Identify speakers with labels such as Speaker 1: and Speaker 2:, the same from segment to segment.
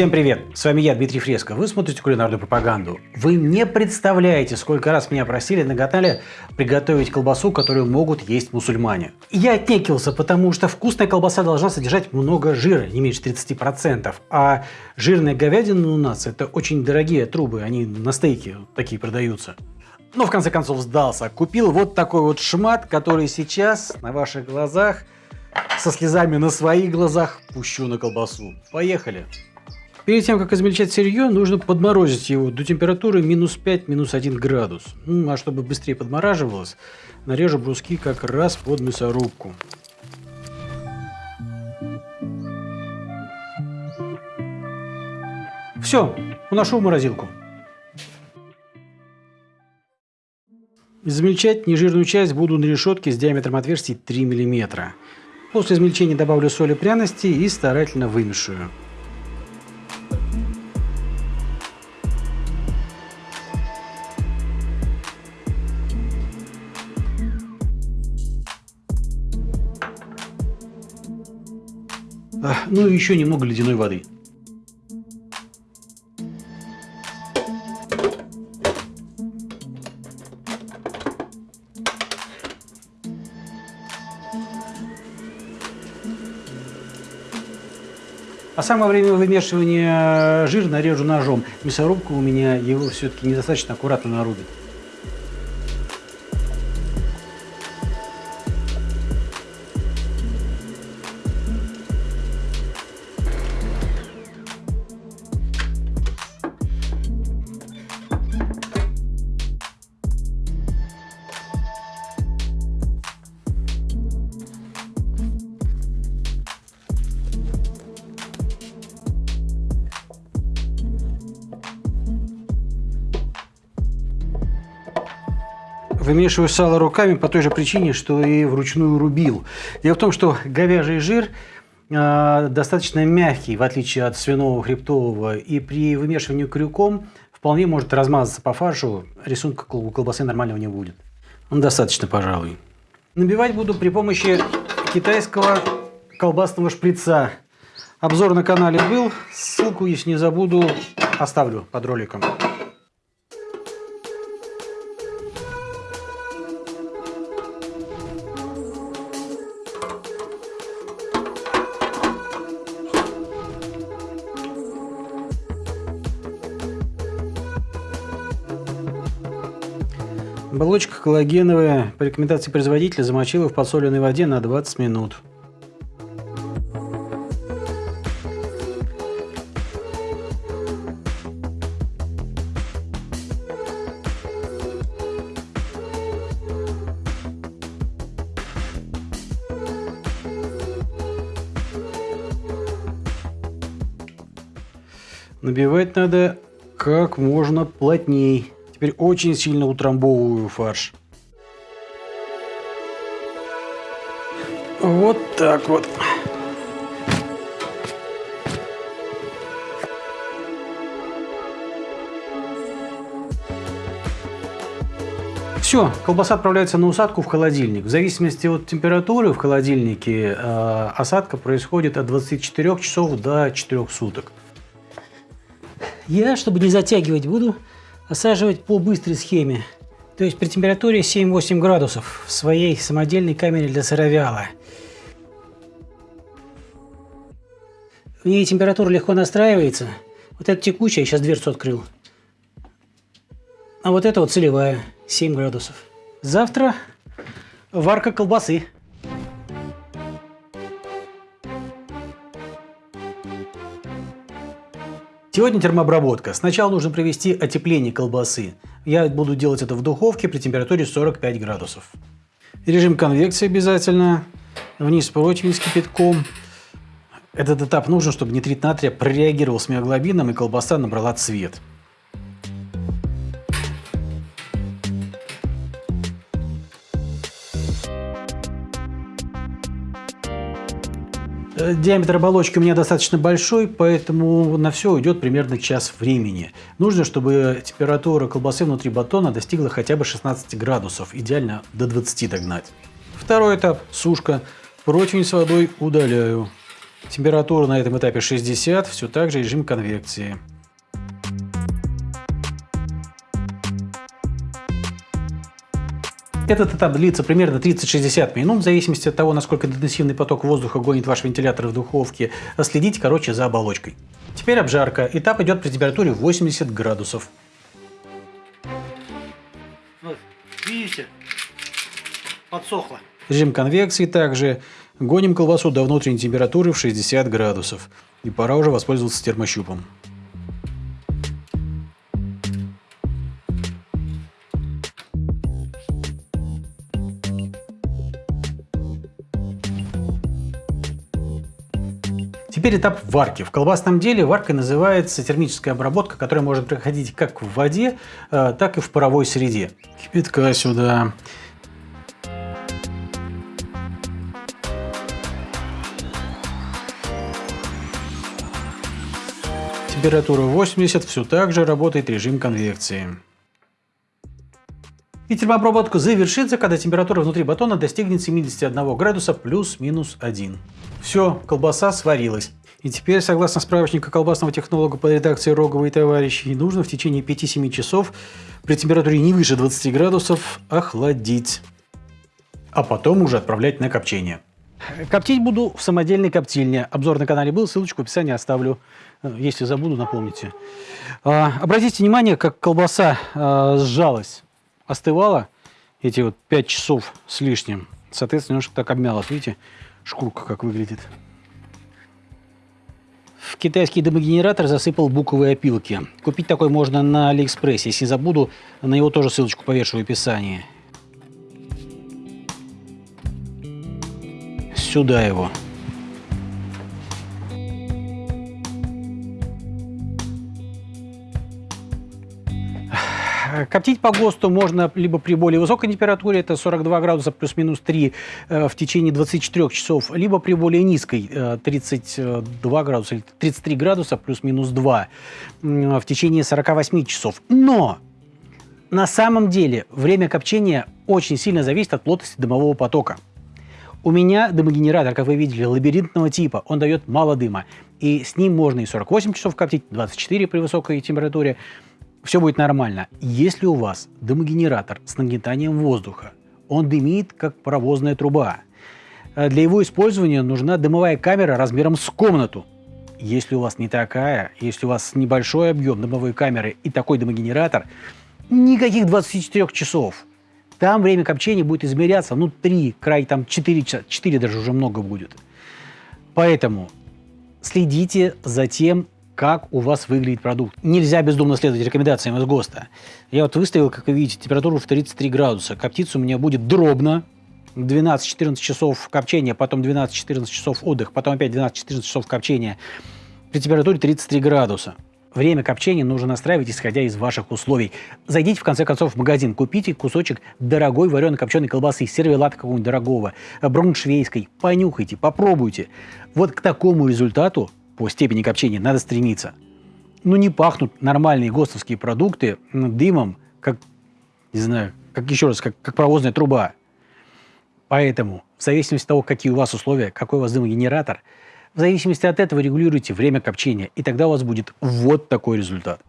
Speaker 1: Всем привет! С вами я, Дмитрий Фреско. Вы смотрите кулинарную пропаганду. Вы не представляете, сколько раз меня просили на канале приготовить колбасу, которую могут есть мусульмане. Я отнекился, потому что вкусная колбаса должна содержать много жира, не меньше 30%. А жирная говядина у нас это очень дорогие трубы, они на стейке такие продаются. Но в конце концов сдался. Купил вот такой вот шмат, который сейчас на ваших глазах со слезами на своих глазах пущу на колбасу. Поехали! Перед тем, как измельчать сырье, нужно подморозить его до температуры минус 5, минус 1 градус. Ну, а чтобы быстрее подмораживалось, нарежу бруски как раз под мясорубку. Все, уношу в морозилку. Измельчать нежирную часть буду на решетке с диаметром отверстий 3 мм. После измельчения добавлю соль и пряности и старательно вымешиваю. Ну и еще немного ледяной воды. А самое время вымешивания жир нарежу ножом. Мясорубка у меня его все-таки недостаточно аккуратно нарубит. Вымешиваю сало руками по той же причине, что и вручную рубил. Дело в том, что говяжий жир э, достаточно мягкий, в отличие от свиного хребтового, и при вымешивании крюком вполне может размазаться по фаршу, рисунка колбасы нормального не будет. Ну, достаточно, пожалуй. Набивать буду при помощи китайского колбасного шприца. Обзор на канале был, ссылку, если не забуду, оставлю под роликом. Оболочка коллагеновая по рекомендации производителя замочила в подсоленной воде на 20 минут. Набивать надо как можно плотней. Теперь очень сильно утрамбовываю фарш. Вот так вот. Все, колбаса отправляется на усадку в холодильник. В зависимости от температуры в холодильнике э, осадка происходит от 24 часов до 4 суток. Я, чтобы не затягивать, буду осаживать по быстрой схеме. То есть при температуре 7-8 градусов в своей самодельной камере для сыровяла. В ней температура легко настраивается. Вот эта текучая, сейчас дверцу открыл. А вот это вот целевая, 7 градусов. Завтра варка колбасы. Сегодня термообработка. Сначала нужно провести отепление колбасы. Я буду делать это в духовке при температуре 45 градусов. Режим конвекции обязательно. Вниз противень с кипятком. Этот этап нужен, чтобы нитрит натрия прореагировал с миоглобином и колбаса набрала цвет. Диаметр оболочки у меня достаточно большой, поэтому на все уйдет примерно час времени. Нужно, чтобы температура колбасы внутри батона достигла хотя бы 16 градусов, идеально до 20 догнать. Второй этап – сушка. Противень с водой удаляю. Температура на этом этапе 60, все так же режим конвекции. Этот этап длится примерно 30-60 минут, в зависимости от того, насколько интенсивный поток воздуха гонит ваш вентилятор в духовке. Следите, короче, за оболочкой. Теперь обжарка. Этап идет при температуре 80 градусов. Вот, видите? Подсохло. Режим конвекции также. Гоним колбасу до внутренней температуры в 60 градусов. И пора уже воспользоваться термощупом. Теперь этап варки. В колбасном деле варкой называется термическая обработка, которая может проходить как в воде, э, так и в паровой среде. Кипятка сюда. Температура 80, все так же работает режим конвекции. И термообработка завершится, когда температура внутри батона достигнет 71 градуса плюс-минус 1. Все, колбаса сварилась. И теперь, согласно справочнику колбасного технолога по редакции Рогова и товарищи, нужно в течение 5-7 часов при температуре не выше 20 градусов охладить. А потом уже отправлять на копчение. Коптить буду в самодельной коптильне. Обзор на канале был, ссылочку в описании оставлю. Если забуду, напомните. А, обратите внимание, как колбаса а, сжалась, остывала эти вот 5 часов с лишним. Соответственно, немножко так обмялась. Видите, шкурка как выглядит. В китайский дымогенератор засыпал буковые опилки. Купить такой можно на Алиэкспрессе. Если забуду, на него тоже ссылочку повешу в описании. Сюда его. Коптить по ГОСТу можно либо при более высокой температуре, это 42 градуса плюс-минус 3 э, в течение 24 часов, либо при более низкой, 32 э, градуса или 33 градуса плюс-минус 2 в течение 48 часов. Но на самом деле время копчения очень сильно зависит от плотности дымового потока. У меня дымогенератор, как вы видели, лабиринтного типа. Он дает мало дыма. И с ним можно и 48 часов коптить, 24 при высокой температуре все будет нормально. Если у вас дымогенератор с нагнетанием воздуха, он дымит, как паровозная труба. Э, для его использования нужна дымовая камера размером с комнату. Если у вас не такая, если у вас небольшой объем дымовой камеры и такой дымогенератор, никаких 24 часов. Там время копчения будет измеряться, ну, 3, край там 4 часа, 4 даже уже много будет. Поэтому следите за тем, как у вас выглядит продукт. Нельзя бездумно следовать рекомендациям из ГОСТа. Я вот выставил, как вы видите, температуру в 33 градуса. Коптиться у меня будет дробно. 12-14 часов копчения, потом 12-14 часов отдых, потом опять 12-14 часов копчения при температуре 33 градуса. Время копчения нужно настраивать, исходя из ваших условий. Зайдите, в конце концов, в магазин, купите кусочек дорогой вареной копченой колбасы, сервелата какого-нибудь дорогого, бруншвейской, понюхайте, попробуйте. Вот к такому результату по степени копчения надо стремиться. Ну, не пахнут нормальные ГОСТовские продукты дымом, как, не знаю, как еще раз, как, как паровозная труба. Поэтому, в зависимости от того, какие у вас условия, какой у вас дымогенератор, в зависимости от этого регулируйте время копчения, и тогда у вас будет вот такой результат.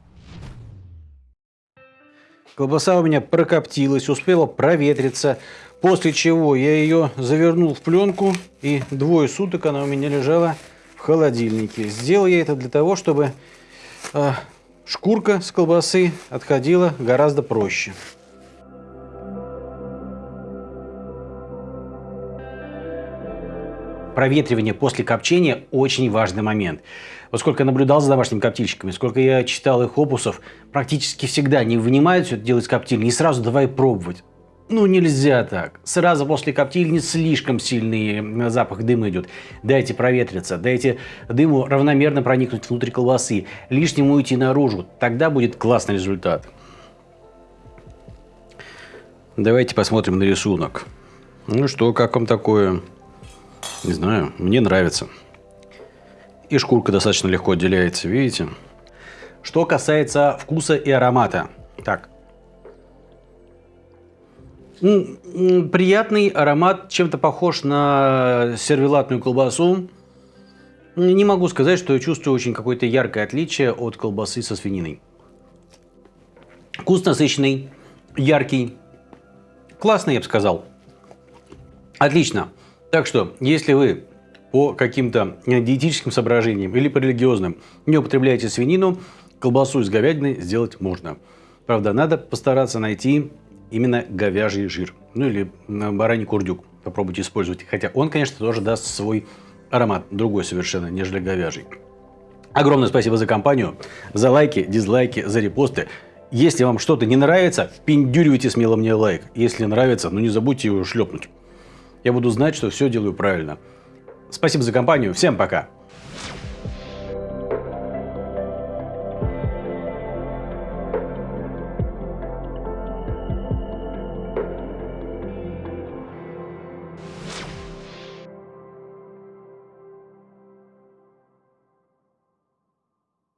Speaker 1: Колбаса у меня прокоптилась, успела проветриться, после чего я ее завернул в пленку, и двое суток она у меня лежала в холодильнике. Сделал я это для того, чтобы э, шкурка с колбасы отходила гораздо проще. Проветривание после копчения очень важный момент. Вот сколько я наблюдал за домашними коптильщиками, сколько я читал их опусов, практически всегда не вынимают все это дело из коптильни и сразу давай пробовать. Ну, нельзя так. Сразу после коптильни слишком сильный запах дыма идет. Дайте проветриться, дайте дыму равномерно проникнуть внутрь колбасы, лишнему уйти наружу. Тогда будет классный результат. Давайте посмотрим на рисунок. Ну что, как вам такое? Не знаю, мне нравится. И шкурка достаточно легко отделяется, видите? Что касается вкуса и аромата. Так, Приятный аромат, чем-то похож на сервелатную колбасу. Не могу сказать, что я чувствую очень какое-то яркое отличие от колбасы со свининой. Вкус насыщенный, яркий, классный, я бы сказал. Отлично. Так что, если вы по каким-то диетическим соображениям или по религиозным не употребляете свинину, колбасу из говядины сделать можно. Правда, надо постараться найти именно говяжий жир. Ну или бараний курдюк. Попробуйте использовать. Хотя он, конечно, тоже даст свой аромат. Другой совершенно, нежели говяжий. Огромное спасибо за компанию, за лайки, дизлайки, за репосты. Если вам что-то не нравится, впендюривайте смело мне лайк. Если нравится, ну не забудьте его шлепнуть. Я буду знать, что все делаю правильно. Спасибо за компанию. Всем пока.